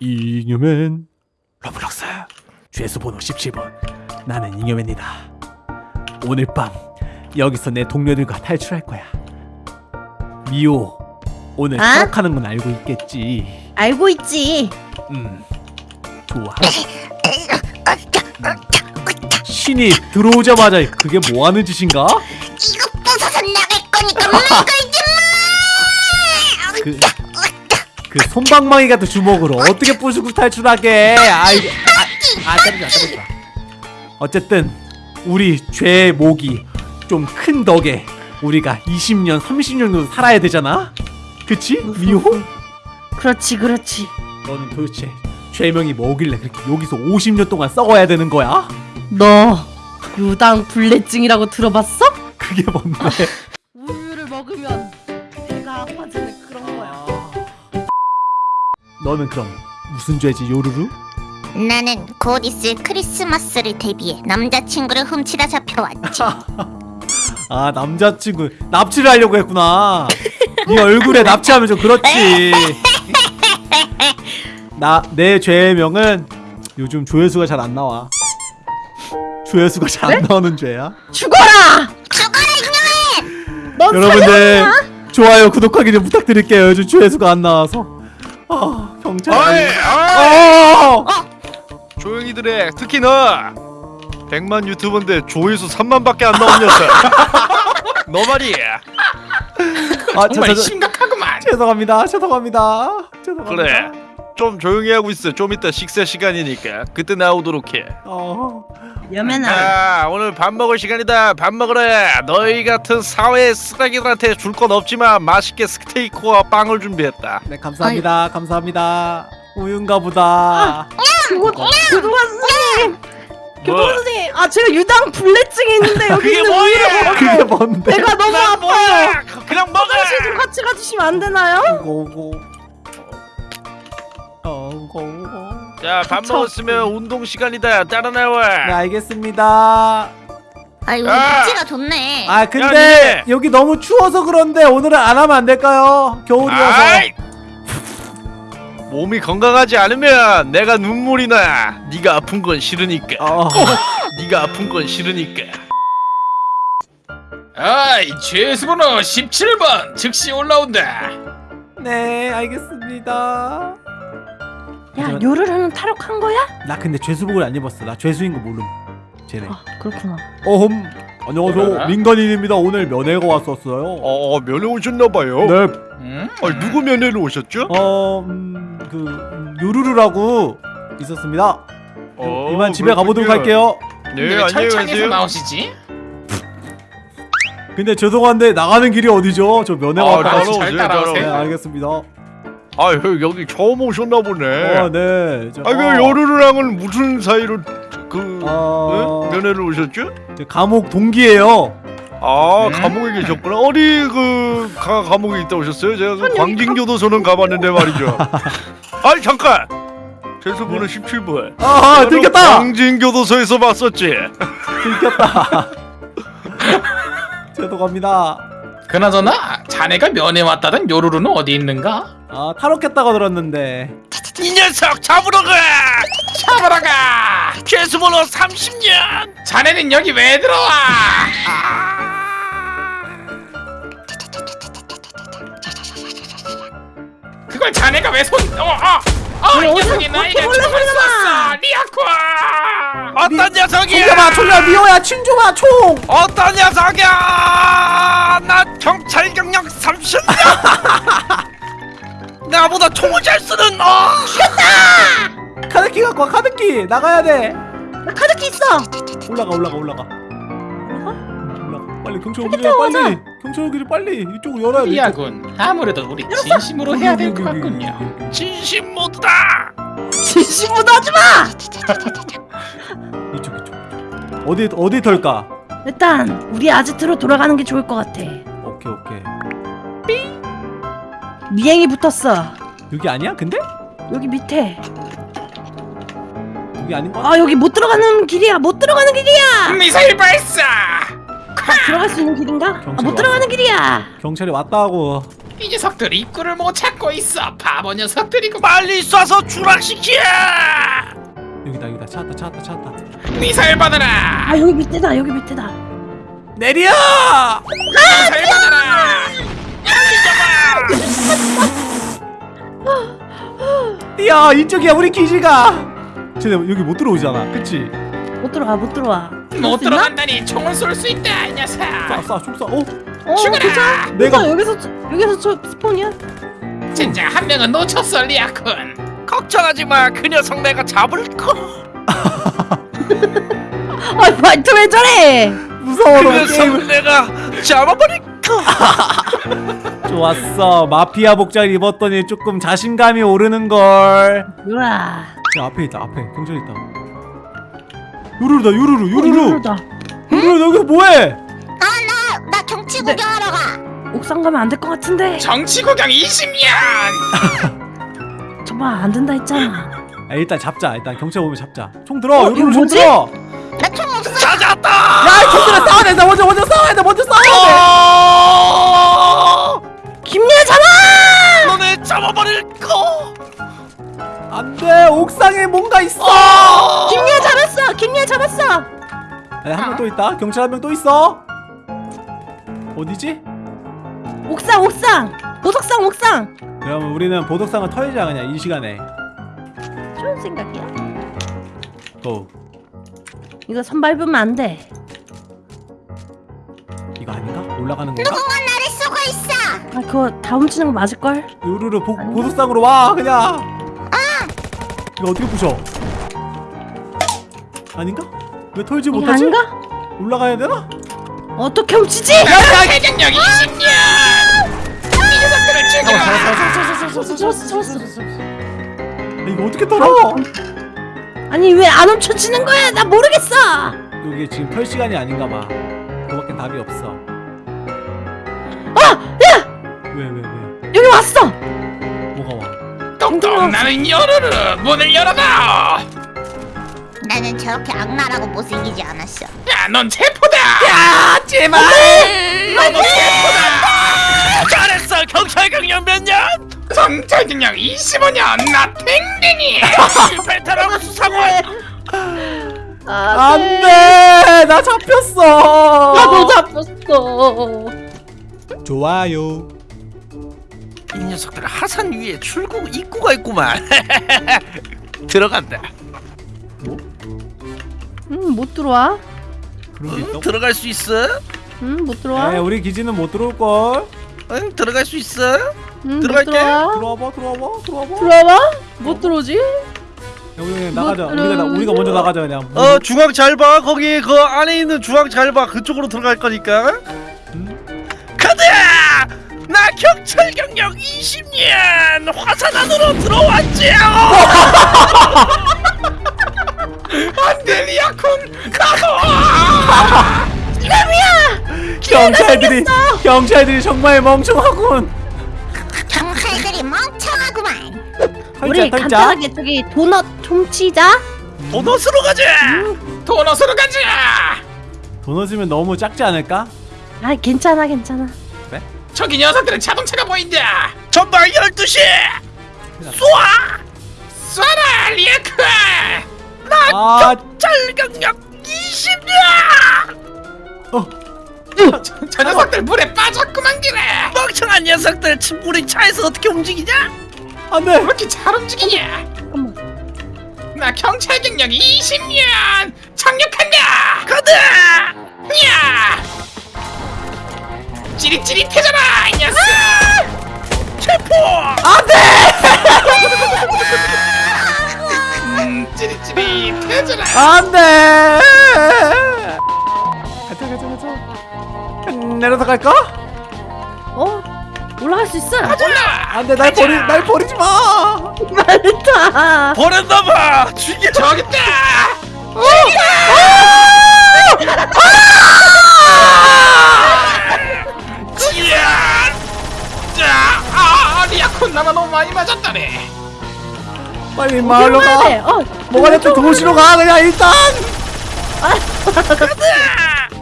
잉여맨 로블록스 죄수 번호 17번 나는 잉여맨이다 오늘 밤 여기서 내 동료들과 탈출할 거야 미호 오늘 아? 탈옥하는 건 알고 있겠지 알고 있지. 음 좋아 신이 들어오자마자 그게 뭐하는 짓인가? 이거 부숴서 나갈 거니까 말걸 그 손방망이 같은 주먹으로 어떻게 부수고 탈출하게 아, 아 때리지 마 때리지 마 어쨌든 우리 죄의 목이 좀 큰 덕에 우리가 20년 30년 정도 살아야 되잖아 그치? 미호? 그렇지, 그렇지. 너는 도대체 죄명이 뭐길래 그렇게 여기서 50년 동안 썩어야 되는 거야? 너 유당 불내증이라고 들어봤어? 그게 뭔데? 너는 그럼 무슨 죄지 요루루? 나는 곧 있을 크리스마스를 대비해 남자친구를 훔치다 잡혀왔지. 아 남자친구 납치를 하려고 했구나. 네 얼굴에 납치하면 좀 그렇지. 나 내 죄명은 요즘 조회수가 잘 안 나와. 조회수가 잘 안 나오는 죄야. 죽어라! 죽어라 이놈의 넌 여러분들 좋아요 구독하기 좀 부탁드릴게요. 요즘 조회수가 안 나와서. 아 경찰 어이, 어이, 어! 조용히들 해. 특히 너 100만 유튜버인데 조회수 3만밖에 안 나온 녀석. 너 말이야. 아, 정말 심각하구만. 죄송합니다 죄송합니다 죄송합니다 그래. 좀 조용히 하고 있어. 좀 이따 식사 시간이니까 그때 나오도록 해. 어, 여면아, 자, 오늘 밥 먹을 시간이다. 밥 먹으래. 너희 같은 사회 쓰레기들한테 줄 건 없지만 맛있게 스테이크와 빵을 준비했다. 네 감사합니다 감사합니다 우유인가 보다 선생님, 뭐? 그동안 선생님, 아 제가 유당 불내증이 있는데 여기 있는? 우유를 그게 뭔데 배가 너무 나 아파요. 그냥 먹어. 화장실 좀 같이 가주시면 안 되나요? 오고 오고 오고 오고 자, 밥 쳐. 먹었으면 운동 시간이다. 따라 나와. 네 알겠습니다 아 여기 야! 입지가 좋네 아 야, 근데 니네. 여기 너무 추워서 그런데 오늘은 안 하면 안 될까요? 겨울이어서 아이! 몸이 건강하지 않으면 내가 눈물이 나. 네가 아픈 건 싫으니까. 어, 네가 아픈 건 싫으니까. 아이 죄수번호 17번 즉시 올라온다. 네 알겠습니다 야, 하지만- 요르르는 탈옥한 거야? 나 근데 죄수복을 안 입었어 나 죄수인 거 모름 쟤네 아, 그렇구나. 어흠 안녕하세요? 민간인입니다 오늘 면회가 왔었어요 어, 면회 오셨나봐요. 네 음? 아, 누구 면회로 오셨죠? 어, 음, 그 음, 요루루라고 있었습니다. 어, 이만 집에 가보도록 그렇군요. 할게요. 네, 왜 안녕히 가세요. 나오시지? 근데 죄송한데 나가는 길이 어디죠? 저 면회 아, 왔다. 잘 따라오세요. 네, 따라오세요. 알겠습니다. 아, 여- 여기 처음 오셨나 보네. 어, 네. 저, 아, 그 어, 여루루랑은 무슨 사이로 그 어, 응? 면회를 오셨죠? 저 감옥 동기예요. 아, 음? 감옥에 계셨구나. 어디 그 가, 감옥에 있다 오셨어요? 제가 그 광진교도소는 가봤는데 말이죠. 아니 잠깐. 죄수번호 17번. 아, 아 들켰다. 광진교도소에서 봤었지. 들켰다. 죄송합니다. 그나저나 자네가 면회 왔다던 요루루는 어디 있는가? 아, 탈옥했다고 들었는데. 이 녀석 잡으러 가. 잡으러 가! 죄수번호 30년. 자네는 여기 왜 들어와? 그걸 자네가 왜 손... 어, 어! 어, 이 녀석이 나에게 바퀴벌레 총을 소리가 나! 쐈어! 리아쿠아! 어떤 녀석이야? 총겨봐, 총겨, 미호야, 친 줘봐, 총. 어떤 녀석이야? 나 경찰 경력 30년. 나보다 총을 잘 쓰는 어. 카드키 갖고 와, 카드키. 나가야 돼. 나 카드키 있어. 올라가, 올라가, 올라가. 빨리 경찰 오기 전에 빨리. 경찰 오기 전에 빨리 이쪽으로 열어야 돼. 리아군 아무래도 우리 진심으로 해야 될 것 같군요 진심 모드다. 진심보다 하지 마. 이쪽 이쪽. 어디 어디 털까? 일단 우리 아지트로 돌아가는 게 좋을 것 같아. 오케이 오케이. 미행이 붙었어. 여기 아니야? 근데 여기 밑에. 여기 아닌 거? 같아. 아 여기 못 들어가는 길이야. 못 들어가는 길이야. 미사일 발사! 아, 들어갈 수 있는 길인가? 아, 경찰 못 들어가는 길이야. 경찰이 왔다고. 이 녀석들 입구를 못 찾고 있어 바보 녀석들이고 빨리 쏴서 추락시켜 여기다 여기다 찾았다 찾았다 찾았다 미사일 받아라 아 여기 밑에다 여기 밑에다 내려 미사일 야 이쪽이야 우리 기지가. 쟤네 여기 못 들어오잖아. 그치? 못 들어와 못 들어와. 못 들어간다니 총을 쏠 수 있다 이 녀석. 쏴쏴총쏴 어? 어 죽어라! 괜찮아. 내가- 여기서 여기서 저 스폰이야? 진짜 한 명은 놓쳤어 리아쿤. 걱정하지 마그 녀석 내가 잡을 거. 아 말투 왜 저래. 무서워 그 녀석 게임을. 내가 잡아버릴 거 좋았어. 마피아 복장을 입었더니 조금 자신감이 오르는걸. 유라 야 앞에 있다 앞에. 경찰 있다. 유루루다 유루루 어, 유루루. 유루다. 유루루 너 여기서 뭐해? 아나 나 경치 네. 구경하러 가. 옥상 가면 안 될 것 같은데. 정치 구경 20년! 정말 안 된다 했잖아. 아, 일단 잡자 일단. 경찰 오면 잡자. 총 들어 어, 유루루 이거 총? 들어. 나 총 없어. 찾았다! 야 경찰아 싸워야 돼 먼저 먼저 싸워야 돼 먼저 싸워야 어! 김리아 잡아! 너네 잡아버릴 거! 돼 안돼 옥상에 뭔가 있어! 김리아 잡았어! 김리아 잡았어! 한 명 또 있다. 경찰 한 명 또 있어. 어디지? 옥상 옥상! 보석상 옥상! 그러면 우리는 보석상을 털자 그냥 이 시간에. 좋은 생각이야. 고. 이거 선 밟으면 안돼. 이거 아닌가? 올라가는 건가? 누군가 나를 쏘고 있어 아 그거 다 훔치는 거 맞을걸? 유루루 보? 보석상으로 와 그냥 이거 어떻게 부셔 아닌가? 왜 털지 못하지? 아닌가? 올라가야 되나? 어떻게 훔치지? 해경력 20년 이 녀석들을 죽여 잡았어 잡았어 잡았어 아, 이거 어떻게 털어? 아니 왜 안 훔쳐지는 거야 나 모르겠어 이게 지금 털 시간이 아닌가 봐 그거밖에 답이 없어 아! 야! 왜왜 왜, 여기 왔어! 뭐가 와? 똑똑 나는 열어라! 문을 열어라! 나는 저렇게 악랄하고 못생기지 않았어. 야 넌 체포다! 야 제발! 너도 체포다! 잘했어! 경찰 경력 몇 년? 정찰 경력 25년! 나 탱탱이! 베테랑 수사관 아, 안돼! 나 잡혔어! 나도 잡혔어. 좋아요 이 녀석들 하산 위에 출구 입구가 있구만 들어간다 음 못 들어와 그런 게 응? 들어갈 수 있어? 음 못 들어와 에 우리 기지는 못 들어올걸 응 들어갈 수 있어? 음 못 들어갈게. 들어와 들어와봐 들어와봐 들어와봐 들어와? 못 들어오지? 야, 우리 그냥 나가자 못 우리가, 나, 우리가 먼저 나가자 그냥 어 중앙 잘 봐 거기 그 안에 있는 중앙 잘 봐 그쪽으로 들어갈 거니까 음? 나 경찰 경력 20년 화산 안으로 들어왔지 안돼 리아쿤 가둬 경찰들이 경찰들이 정말 멍청하군. 경찰들이 멍청하구만! 우리 간단하게 저기 도넛 훔치자. 도넛으로 가자! 도넛으로 가자! 도넛이면 너무 작지 않을까? 아 괜찮아 괜찮아 저기 녀석들은 자동차가 보인다. 전방 12시! 쏴! 쏴라 리아쿤 아. 경찰 경력 20년 어, 저, 저 녀석들 물에 빠졌구만 기래. 멍청한 녀석들 치- 우리 차에서 어떻게 움직이냐? 왜 안돼. 이렇게 잘 움직이냐? 나 경찰 경력 20년! 착륙한다! 가자 야 찌릿찌릿해져라 이 녀석! 체포 음, 찌릿찌릿해져라. 안돼 가자 가자 가자. 음, 내려서 갈까? 어? 올라갈 수 있어? 올라 안돼 날 버리 날 버리지 마! 말타 버렸나봐! 죽여 저기 있다! 이 야 자, 아, 리아콘 나만 너무 많이 맞았다네. 빨리 마을로 가 돼. 어 뭐가 됐든 도시로 가 그냥 일단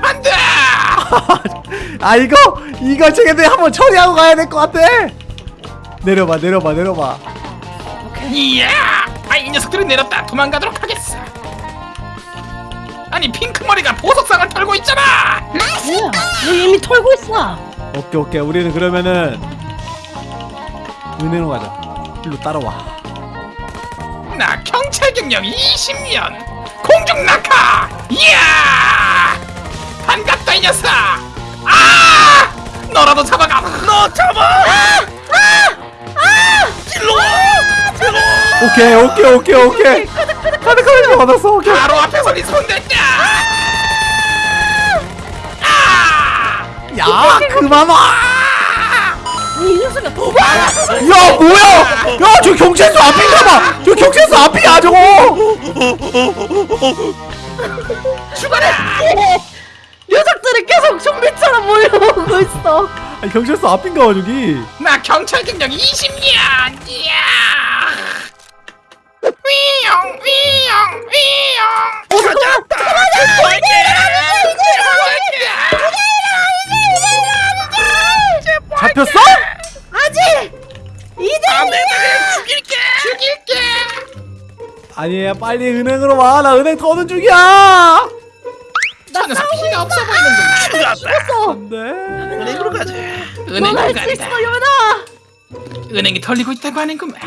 간다. 아 이거 이거 쟤네들 한번 처리하고 가야 될 것 같아 내려봐 내려봐 내려봐 이야! 아, 이 녀석들은 내렸다. 도망가도록 하겠어. 아니, 핑크 머리가 보석상을 털고 있잖아! 뭐야? 얘 이미 털고 있어. 오케이 오케이 우리는 그러면은 은행으로 가자 일로 따라와 나 경찰 경력 20년! 공중 낙하! 이야! 반갑다, 이 녀석! 아! 너라도 잡아가! 너 잡아! 오케이 오케이 오케이 오케이 카드 카드 받았어 오케이 바로 앞에서 네 손댔다! 야 그만 와! 이 녀석아. 야 뭐야? 야 저 경찰서 앞인가봐. 저 경찰서 앞이야 저거. 녀석들이 계속 좀비처럼 몰려오고 있어. 아니, 경찰서 앞인가봐 저기. 나 경찰 경력 20년! 이야! 위용, 위용, 위용! 찾았다! 제발게! 제발게! 잡혔어? 아직 이제 죽일게! 죽일게! 아니야 빨리 은행으로 와. 나 은행 터는 중이야. 저 녀석 피가 없어 보이는구만. 죽었어. 안돼. 은행으로 가자. 은행 넌할수 간다. 있어 요나. 은행이 털리고 있다고 하는구만.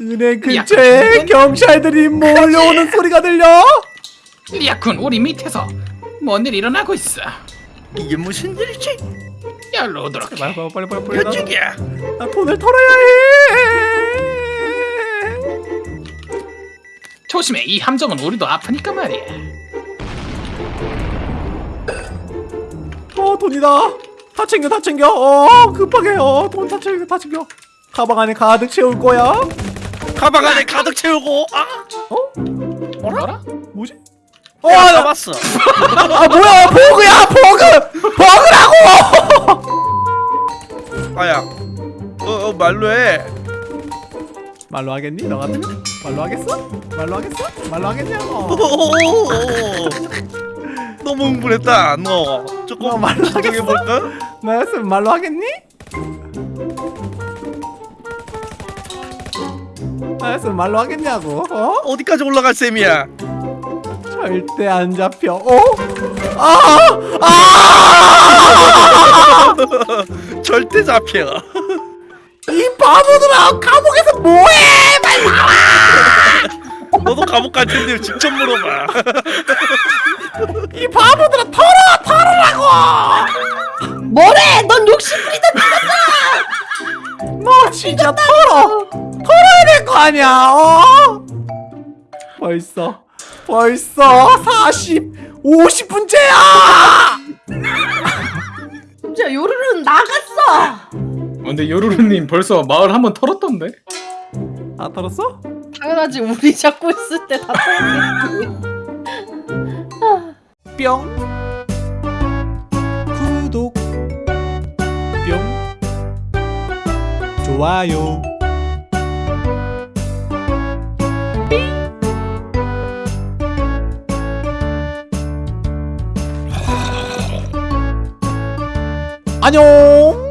은행 야, 근처에 이건- 경찰들이 몰려오는 소리가 들려. 리아쿤 우리 밑에서 뭔 일 일어나고 있어. 이게 무슨 일이지? 열로 오도록 해. 빨리 빨리 빨리 이쪽이야. 나 돈을 털어야 해. 조심해. 이 함정은 우리도 아프니까 말이야. 어 돈이다. 다 챙겨 다 챙겨. 어 급하게 어돈 다 챙겨 다 챙겨. 가방 안에 가득 채울 거야. 가방 안에 가득 채우고. 아, 어? 뭐라? 뭐지? 어, 야, 나, 잡았어. 아 뭐야 버그야 버그 버그라고 아야. 어, 어 말로 해. 말로 하겠니 너 같으면 말로 하겠어 말로 하겠어 말로 하겠냐고. 너무 흥분했다. 너너 조금 말로 진정해 하겠어? 볼까? 나였으면 말로 하겠니 나였으면 말로 하겠냐고 어 어디까지 올라갈 셈이야? 절대 안 잡혀 어 아 아 절대 잡혀. 이 바보들아 감옥에서 뭐해 빨리 나와 너도 감옥 갈 텐데 직접 물어봐. 이 바보들아 털어 털으라고 뭐래? 넌 욕심부리다. 너 진짜 털어 털어야 될 거 아니야 어? 벌써 벌써 40 50분째야 심지어 요루루는 나갔어. 근데 요루루님 벌써 마을 한 번 털었던데? 아 털었어? 당연하지. 우리 잡고 있을 때 다 털었겠지. 뿅 구독 뿅 좋아요 안녕